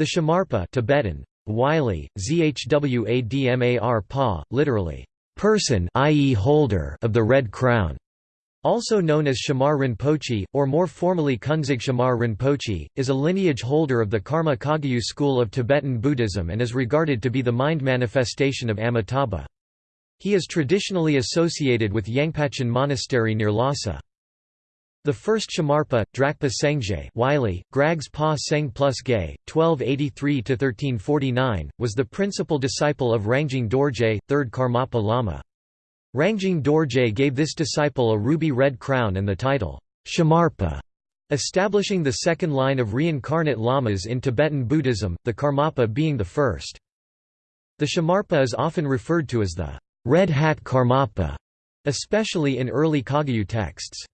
The Shamarpa Tibetan, Wylie, Zhwadmar Pa, literally, person i.e. holder of the Red Crown, also known as Shamar Rinpoche, or more formally Kunzig Shamar Rinpoche, is a lineage holder of the Karma Kagyu school of Tibetan Buddhism and is regarded to be the mind manifestation of Amitabha. He is traditionally associated with Yangpachan Monastery near Lhasa. The first Shamarpa, Drakpa Sengje Wylie, Grags Pa Seng plus Gay, 1283–1349, was the principal disciple of Rangjung Dorje, 3rd Karmapa Lama. Rangjung Dorje gave this disciple a ruby-red crown and the title, Shamarpa, establishing the second line of reincarnate lamas in Tibetan Buddhism, the Karmapa being the first. The Shamarpa is often referred to as the Red Hat Karmapa, especially in early Kagyu texts.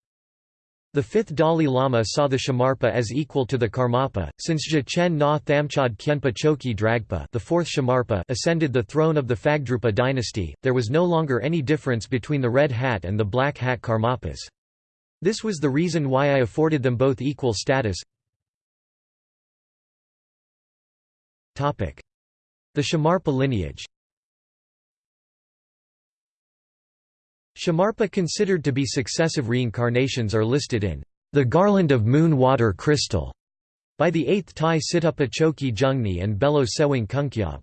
The fifth Dalai Lama saw the Shamarpa as equal to the Karmapa, since Chen Na Thamchad Khenpa Choki Dragpa the fourth Shamarpa ascended the throne of the Phagdrupa dynasty, there was no longer any difference between the Red Hat and the Black Hat Karmapas. This was the reason why I afforded them both equal status. The Shamarpa lineage Shamarpa considered to be successive reincarnations are listed in the Garland of Moon Water Crystal by the 8th Tai Situpa Choki Jungni and Belo Tsewang Kunkyab.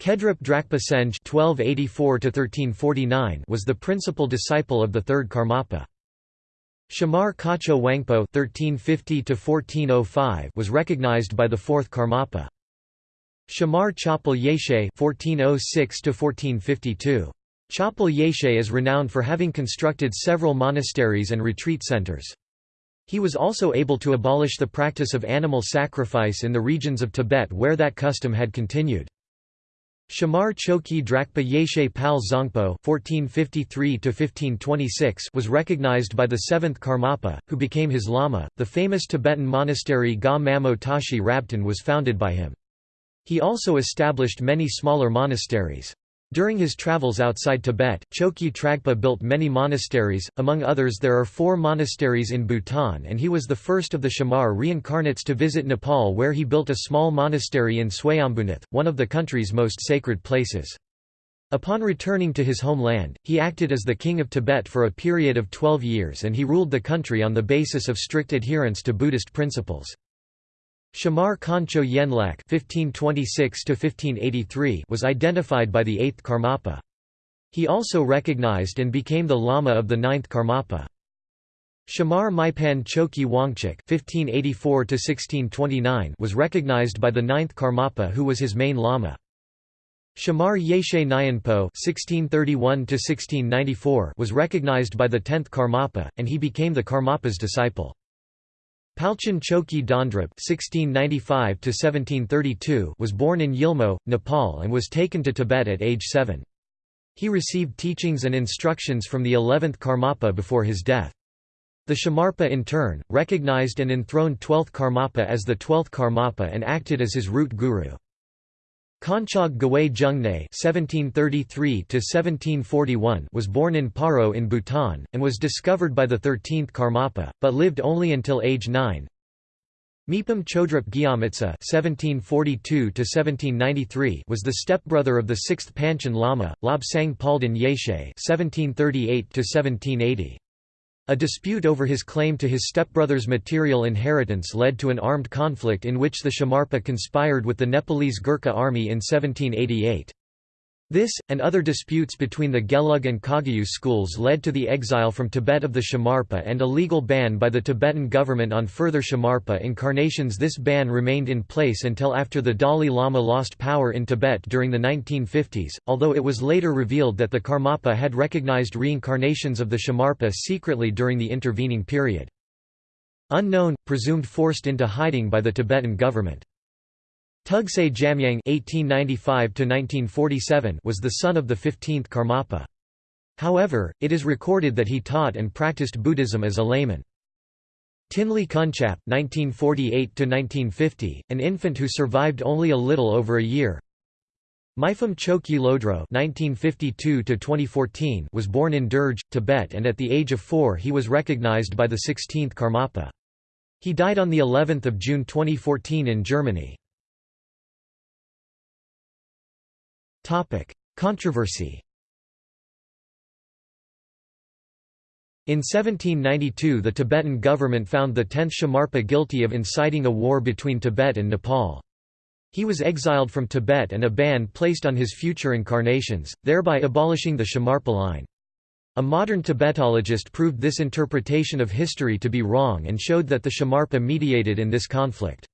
Kedrup Drakpa Senj (1284–1349) was the principal disciple of the third Karmapa. Shamar Kacho Wangpo (1350–1405) was recognized by the fourth Karmapa. Shamar Chapel Yeshe (1406–1452) Chapel Yeshe is renowned for having constructed several monasteries and retreat centers. He was also able to abolish the practice of animal sacrifice in the regions of Tibet where that custom had continued. Shamar Choki Drakpa Yeshe Pal Zongpo was recognized by the seventh Karmapa, who became his lama. The famous Tibetan monastery Ga Mamo Tashi Rabtan was founded by him. He also established many smaller monasteries. During his travels outside Tibet, Chokyi Tragpa built many monasteries, among others there are four monasteries in Bhutan and he was the first of the Shamar reincarnates to visit Nepal where he built a small monastery in Swayambhunath, one of the country's most sacred places. Upon returning to his homeland, he acted as the king of Tibet for a period of 12 years and he ruled the country on the basis of strict adherence to Buddhist principles. Shamar Kancho Yenlak (1526–1583) was identified by the eighth Karmapa. He also recognized and became the Lama of the ninth Karmapa. Shamar Maipan Choki Wangchuk (1584–1629) was recognized by the ninth Karmapa, who was his main Lama. Shamar Yeshe Nyanpo (1631–1694) was recognized by the tenth Karmapa, and he became the Karmapa's disciple. Palchen Choki Dondrup (1695–1732) was born in Yilmo, Nepal, and was taken to Tibet at age seven. He received teachings and instructions from the 11th Karmapa before his death. The Shamarpa in turn, recognized and enthroned 12th Karmapa as the 12th Karmapa and acted as his root guru. Konchog Gawai Jungne (1733–1741) was born in Paro in Bhutan and was discovered by the 13th Karmapa, but lived only until age 9. Mipam Chodrup Gyamitsa (1742–1793) was the stepbrother of the 6th Panchen Lama, Lobsang Palden Yeshe (1738–1780). A dispute over his claim to his stepbrother's material inheritance led to an armed conflict in which the Shamarpa conspired with the Nepalese Gurkha army in 1788. This, and other disputes between the Gelug and Kagyu schools led to the exile from Tibet of the Shamarpa and a legal ban by the Tibetan government on further Shamarpa incarnations This ban remained in place until after the Dalai Lama lost power in Tibet during the 1950s, although it was later revealed that the Karmapa had recognized reincarnations of the Shamarpa secretly during the intervening period. Unknown, presumed forced into hiding by the Tibetan government. Tugsay Jamyang (1895–1947) was the son of the 15th Karmapa. However, it is recorded that he taught and practiced Buddhism as a layman. Tinley Kunchap (1948–1950), an infant who survived only a little over a year. Mipham Chokyi Lodro (1952–2014) was born in Durj, Tibet, and at the age of four he was recognized by the 16th Karmapa. He died on the 11th of June 2014 in Germany. Controversy In 1792 the Tibetan government found the 10th Shamarpa guilty of inciting a war between Tibet and Nepal. He was exiled from Tibet and a ban placed on his future incarnations, thereby abolishing the Shamarpa line. A modern Tibetologist proved this interpretation of history to be wrong and showed that the Shamarpa mediated in this conflict.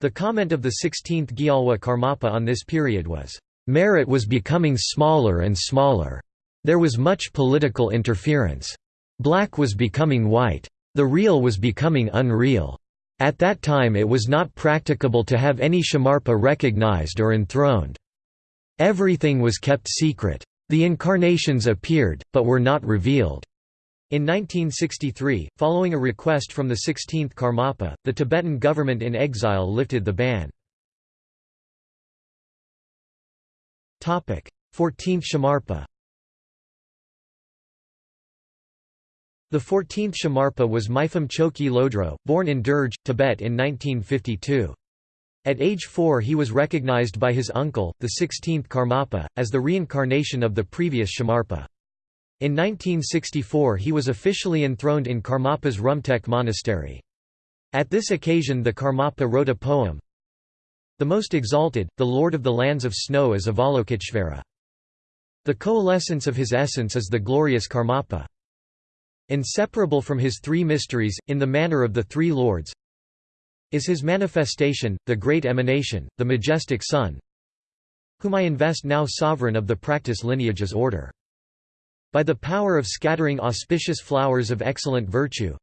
The comment of the 16th Gyalwa Karmapa on this period was, "...merit was becoming smaller and smaller. There was much political interference. Black was becoming white. The real was becoming unreal. At that time it was not practicable to have any Shamarpa recognized or enthroned. Everything was kept secret. The incarnations appeared, but were not revealed. In 1963, following a request from the 16th Karmapa, the Tibetan government in exile lifted the ban. 14th Shamarpa The 14th Shamarpa was Mipham Choki Lodro, born in Durj, Tibet in 1952. At age four he was recognized by his uncle, the 16th Karmapa, as the reincarnation of the previous Shamarpa. In 1964 he was officially enthroned in Karmapa's Rumtek monastery. At this occasion the Karmapa wrote a poem, The Most Exalted, the Lord of the Lands of Snow is Avalokiteshvara. The coalescence of his essence is the glorious Karmapa. Inseparable from his three mysteries, in the manner of the three lords, is his manifestation, the great emanation, the majestic sun, whom I invest now sovereign of the practice lineages order. By the power of scattering auspicious flowers of excellent virtue,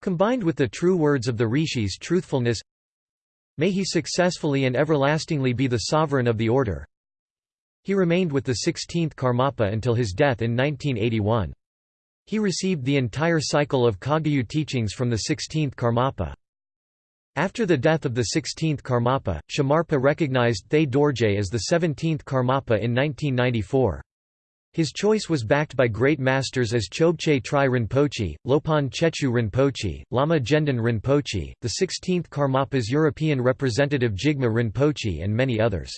combined with the true words of the rishis truthfulness, may he successfully and everlastingly be the sovereign of the order. He remained with the 16th Karmapa until his death in 1981. He received the entire cycle of Kagyu teachings from the 16th Karmapa. After the death of the 16th Karmapa, Shamarpa recognized Thaye Dorje as the 17th Karmapa in 1994. His choice was backed by great masters as Chobgye Tri Rinpoche, Lopon Tsechu Rinpoche, Lama Gendon Rinpoche, the 16th Karmapa's European representative Jigme Rinpoche and many others.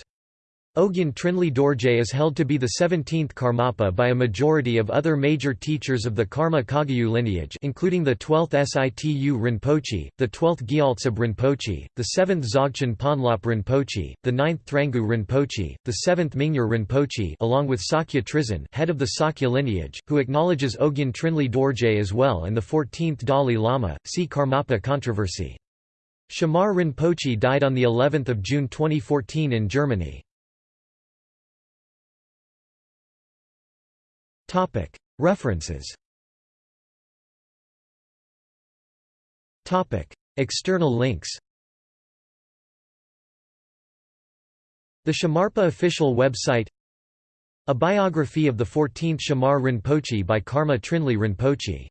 Ogyen Trinley Dorje is held to be the 17th Karmapa by a majority of other major teachers of the Karma Kagyu lineage including the 12th Situ Rinpoche, the 12th Gyaltsab Rinpoche, the 7th Dzogchen Ponlop Rinpoche, the 9th Thrangu Rinpoche, the 7th Mingyur Rinpoche along with Sakya Trizin head of the Sakya lineage, who acknowledges Ogyen Trinley Dorje as well and the 14th Dalai Lama, see Karmapa controversy. Shamar Rinpoche died on the 11th of June 2014 in Germany. References. External links. The Shamarpa official website. A biography of the 14th Shamar Rinpoche by Karma Trinley Rinpoche